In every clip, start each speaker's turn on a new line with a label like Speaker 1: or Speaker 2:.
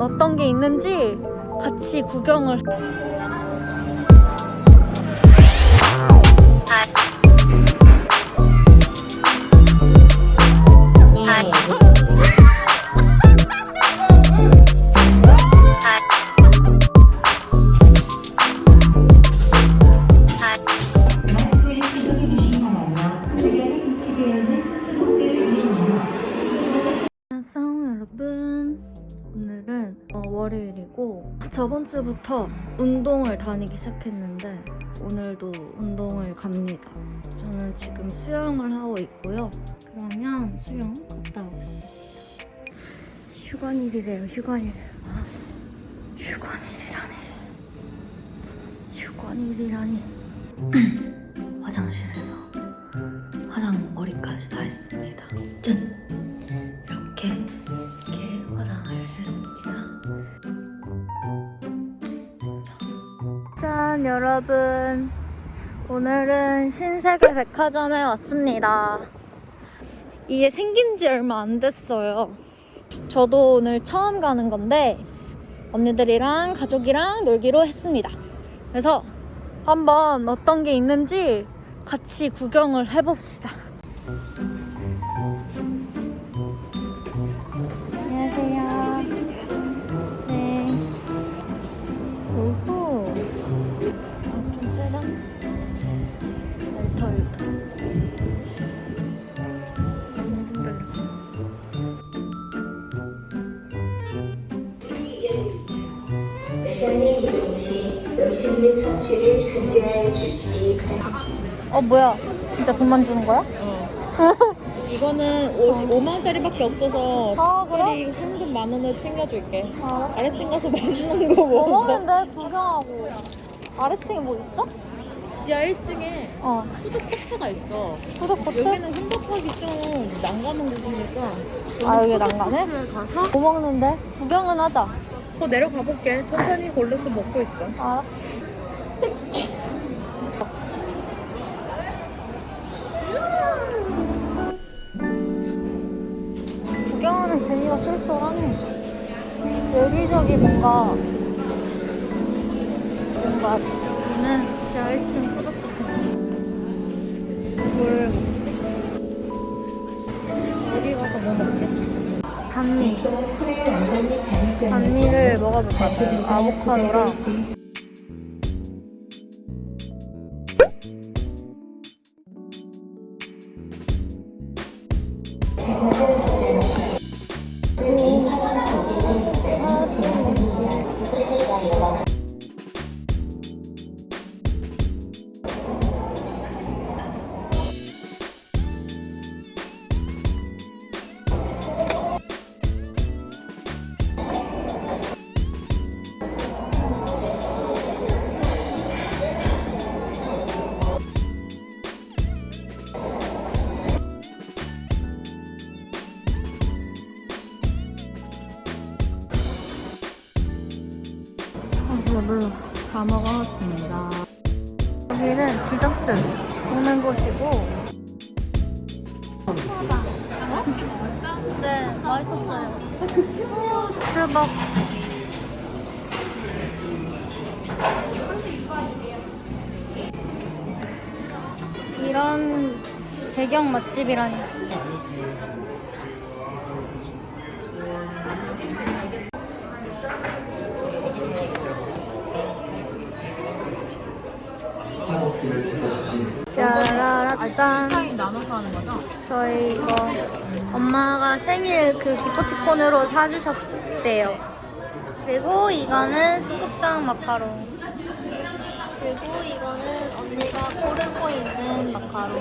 Speaker 1: 어떤 게 있는지 같이 구경을 저번 주부터 운동을 다니기 시작했는데 오늘도 운동을 갑니다. 저는 지금 수영을 하고 있고요. 그러면 수영 갔다 오겠습니다. 휴관일이래요 휴관일. 아, 휴관일이라니. 휴관일이라니. 화장실에서 화장머리까지 다 했습니다. 짠! 여러분 오늘은 신세계 백화점에 왔습니다. 이게 생긴 지 얼마 안 됐어요. 저도 오늘 처음 가는 건데 언니들이랑 가족이랑 놀기로 했습니다. 그래서 한번 어떤 게 있는지 같이 구경을 해봅시다.
Speaker 2: 시 음식물 섭취를 금지하여 주시기 바랍니다.
Speaker 1: 어, 뭐야. 진짜 돈만 주는 거야?
Speaker 3: 이거는 50, 5만 원짜리밖에 없어서
Speaker 1: 아, 그래?
Speaker 3: 특별히 현금 만 원을 챙겨줄게.
Speaker 1: 알았어.
Speaker 3: 아래층 가서 맛있는
Speaker 1: 거뭐
Speaker 3: 먹어.
Speaker 1: 먹는데? 구경하고. 아래층에 뭐 있어?
Speaker 3: 지하 1층에
Speaker 1: 어.
Speaker 3: 푸드코트가 있어.
Speaker 1: 푸드코트?
Speaker 3: 여기는 햄버거기 좀 난감한 곳이니까.
Speaker 1: 아, 여기?
Speaker 3: 푸드코트를 가서
Speaker 1: 뭐 먹는데? 구경은 하자.
Speaker 3: 더 내려가 볼게. 천천히 골라서 먹고 있어.
Speaker 1: 알았어. 구경하는 재미가 쏠쏠하네. 여기저기 뭔가 뭔가 여기는 지하 1층 푸드코트. 뭘 먹지? 어디 가서 뭐 먹지? 반미.
Speaker 2: 코를 완전히 가리지 않는
Speaker 1: 반미를 먹어볼 것 같아요. 아보카도랑 배경 맛집이라니. 짜라라짠.
Speaker 3: 나눠서 하는 거죠?
Speaker 1: 저희 이거 엄마가 생일 그 기프티콘으로 사주셨대요. 그리고 이거는 스쿠땅 마카롱. 그리고 이거는 언니가 고르고 있는 마카롱.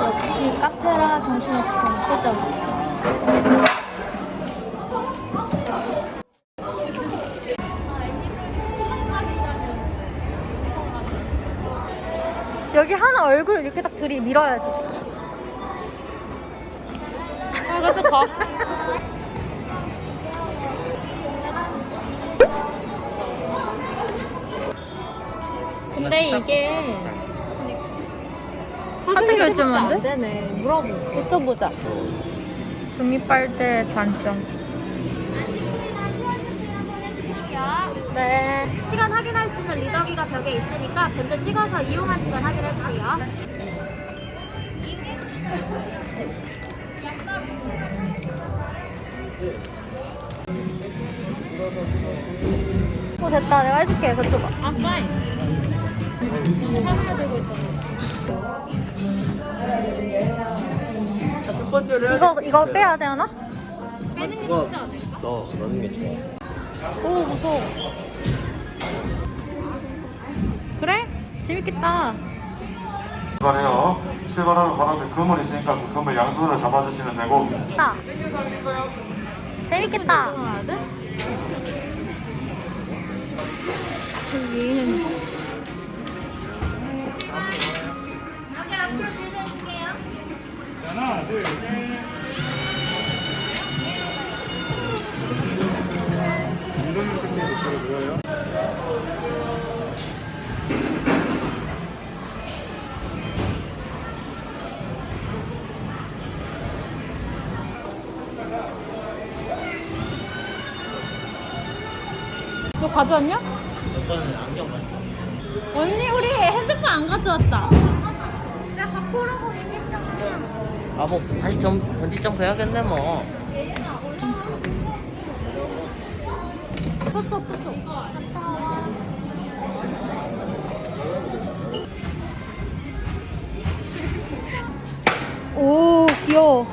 Speaker 1: 역시 카페라 정신없음 그죠? 여기 하나 얼굴 이렇게 딱 들이 밀어야지.
Speaker 3: 아, 가자, 가. 근데 이게 카드 결제면 안 되네. 물어보.
Speaker 1: 여쭤보자.
Speaker 3: 중립빨대 단점.
Speaker 1: 네.
Speaker 4: 시간 확인할 수 있는 리더기가 벽에 있으니까 밴드 찍어서 이용한 시간 확인해 주세요.
Speaker 1: 어, 됐다. 내가 해줄게. 그쪽 봐.
Speaker 3: 아, 파인.
Speaker 1: 이거, 이거 빼야 되나?
Speaker 4: 빼는 게 좋지 않을까?
Speaker 5: 너 넣는 게 좋아.
Speaker 1: 오, 무서워. 그래? 재밌겠다.
Speaker 6: 출발해요. 출발하는 바람에 금을 있으니까 그 금을 양손으로 잡아주시면 되고
Speaker 1: 나. 재밌겠다. 저기는 너 가져왔냐?
Speaker 5: 오빠는 안경 가져.
Speaker 1: 언니 우리 안 가져왔다. 내가 갖고 오라고 얘기했잖아.
Speaker 7: 아, 뭐, 다시 점, 번지 점프 해야겠네, 뭐.
Speaker 1: 그것도 그것도. 오 귀여워.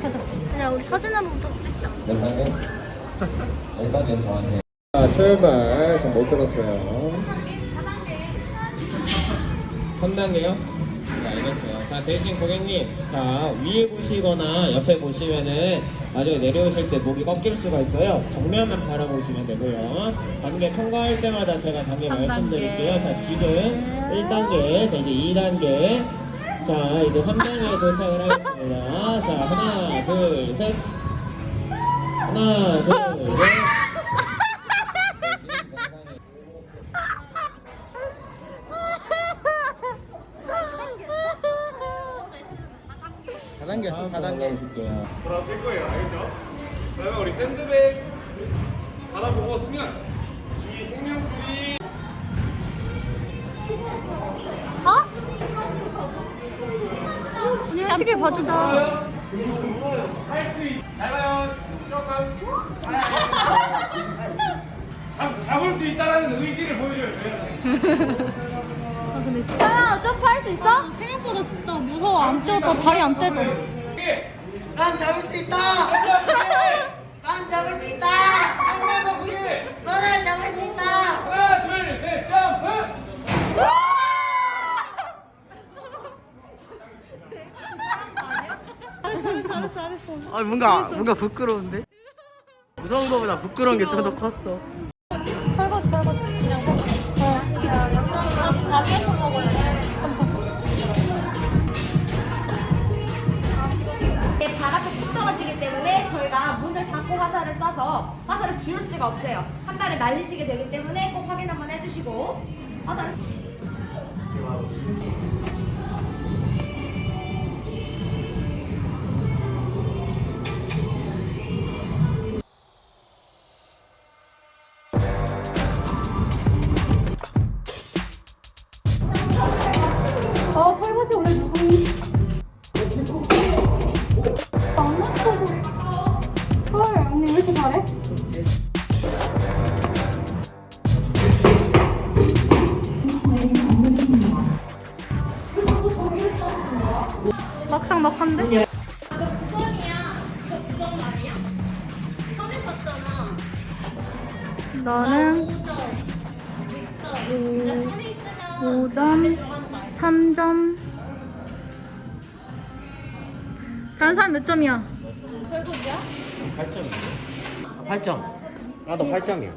Speaker 1: 가자. 야 우리 사진 한번 좀 찍자.
Speaker 5: 여기까지는 저한테.
Speaker 8: 자, 출발. 전못 들었어요. 3단계요? 네, 알겠어요. 자, 대신 고객님, 자, 위에 보시거나 옆에 보시면은 나중에 내려오실 때 목이 꺾일 수가 있어요. 정면만 바라보시면 되고요. 단계 통과할 때마다 제가 단계 말씀드릴게요. 자, 지금 1단계, 자, 이제 2단계, 자, 이제 3단계에 도착을 하겠습니다. 자, 하나, 둘, 셋. 하나, 둘, 셋. 사단계였어 4단계 해줄게요.
Speaker 9: 돌아쓸 거예요. 알겠죠? 그러면 우리 샌드백 바라보고 수면 이 생명줄이
Speaker 1: 어? 언니 시계 봐주자.
Speaker 9: 할수 있. 잘 봐요. 조금 잡, 잡을 수 있다라는 의지를 보여줘야 돼요.
Speaker 1: 야, 점프 할 수 있어? 생각보다 진짜 무서워. 안 떼어져. 발이 안 떼져.
Speaker 9: 난 잡을 수 있다. 난 잡을 수 있다.
Speaker 1: 너는 잡을 수 있다.
Speaker 9: 하나, 둘, 셋, 점프.
Speaker 7: 아, 뭔가, 뭔가 부끄러운데? 무서운 거보다 부끄러운 게 좀 더 컸어.
Speaker 1: 가게에서 먹어야 돼.
Speaker 10: 네, 발 앞에 툭 떨어지기 때문에 저희가 문을 닫고 화살을 쏴서 화살을 지울 수가 없어요. 한 발을 날리시게 되기 때문에 꼭 확인 한번 해주시고 화살을
Speaker 1: 막상 막한데? 나는 5점, 3점. 다른 사람 몇 점이야?
Speaker 7: 8점. 8점. 나도 8점이야.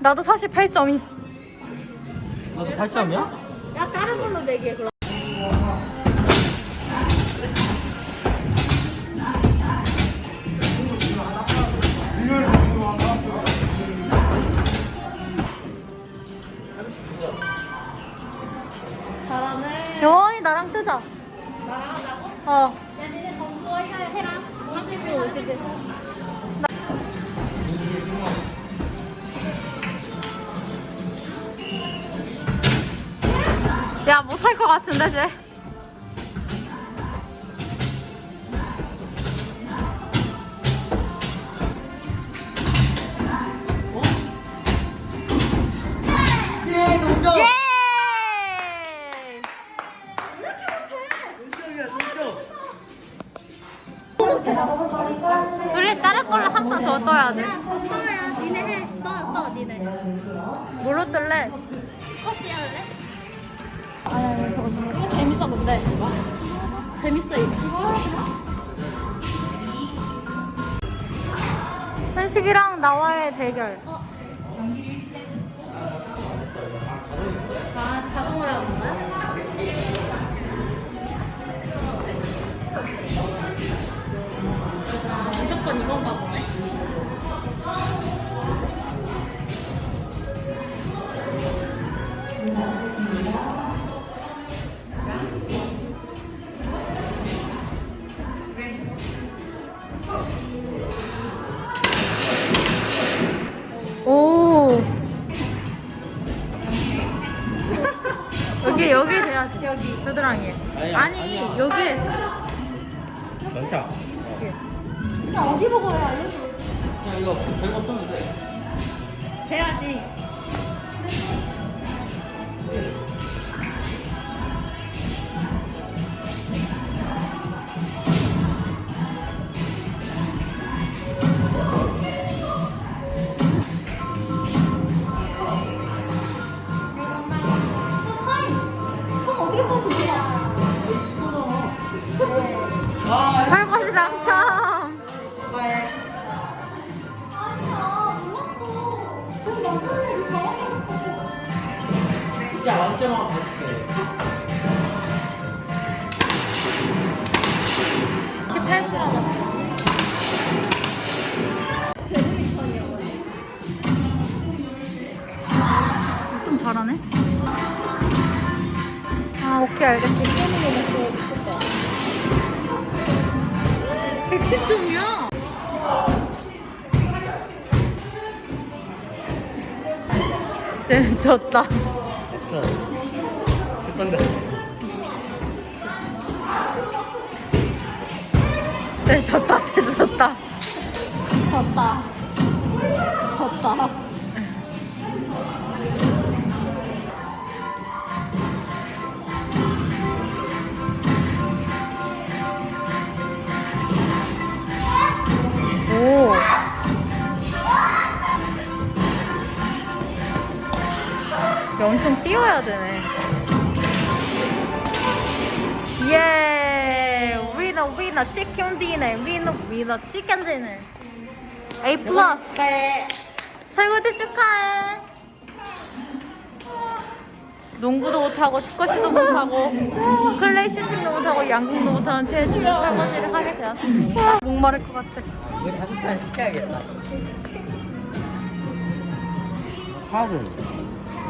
Speaker 1: 나도 사실 8점이.
Speaker 7: 나도 8점이야?
Speaker 4: 야 다른 걸로 내기해 그럼. 30분 50일.
Speaker 1: 야, 못할 것 같은데, 쟤.
Speaker 3: 예, 동점.
Speaker 1: 예!
Speaker 3: 동점.
Speaker 1: 걸로 한판더 떠야 돼.
Speaker 4: 떠야, 니네 해. 떠, 떠, 니네.
Speaker 1: 뭘로 뜰래?
Speaker 4: 커피 할래? 아니, 아니, 저거, 이거 재밌어, 근데. 재밌어, 이거.
Speaker 1: 현식이랑 나와의 대결.
Speaker 4: 아, 자동으로 하는 거야? 아, 무조건 이건가
Speaker 7: 아니야,
Speaker 1: 아니
Speaker 7: 아니야.
Speaker 1: 여기.
Speaker 7: 연차.
Speaker 4: 나 어디 보고 해, 알려줘.
Speaker 7: 그냥 이거 별거 쓰면 돼.
Speaker 4: 돼야지.
Speaker 1: 설거지 오케이 알겠지. 110점이야. 쟤 졌다.
Speaker 7: 건데.
Speaker 1: 쟤 졌다. 쟤 졌다.
Speaker 4: 졌다. 졌다.
Speaker 1: 뛰어야 되네. 예! winner, winner, chicken dinner, winner, winner, chicken dinner. A plus. 설거지 축하해. 농구도 못하고, 스쿼시도 못하고, 클레이 슈팅도 못하고, 양궁도 못하는 최혜진이 설거지를 하게 되었습니다. 목마를 것 같아.
Speaker 7: 우리 다섯 잔 시켜야겠다. 차는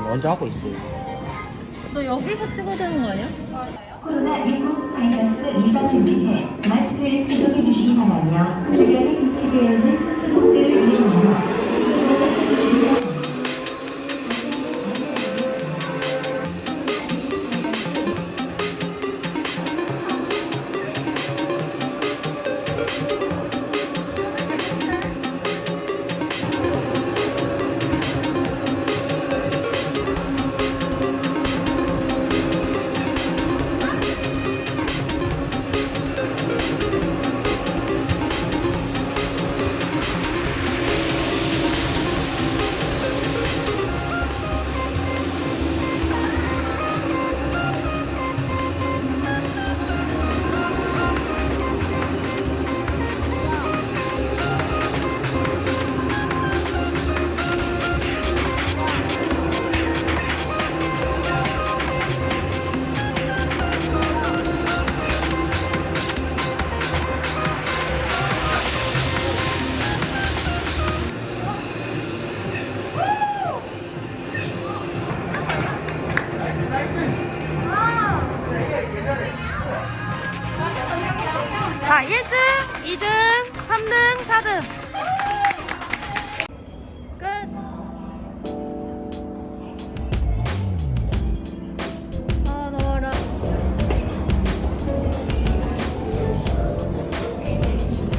Speaker 7: 먼저 하고 있어요.
Speaker 1: 너 여기서 찍어야 되는 거 아니야?
Speaker 11: 코로나19 바이러스 예방을 위해 마스크를 착용해 주시기 바라며 주변에 비치되어 있는 손수 통제를 이용하여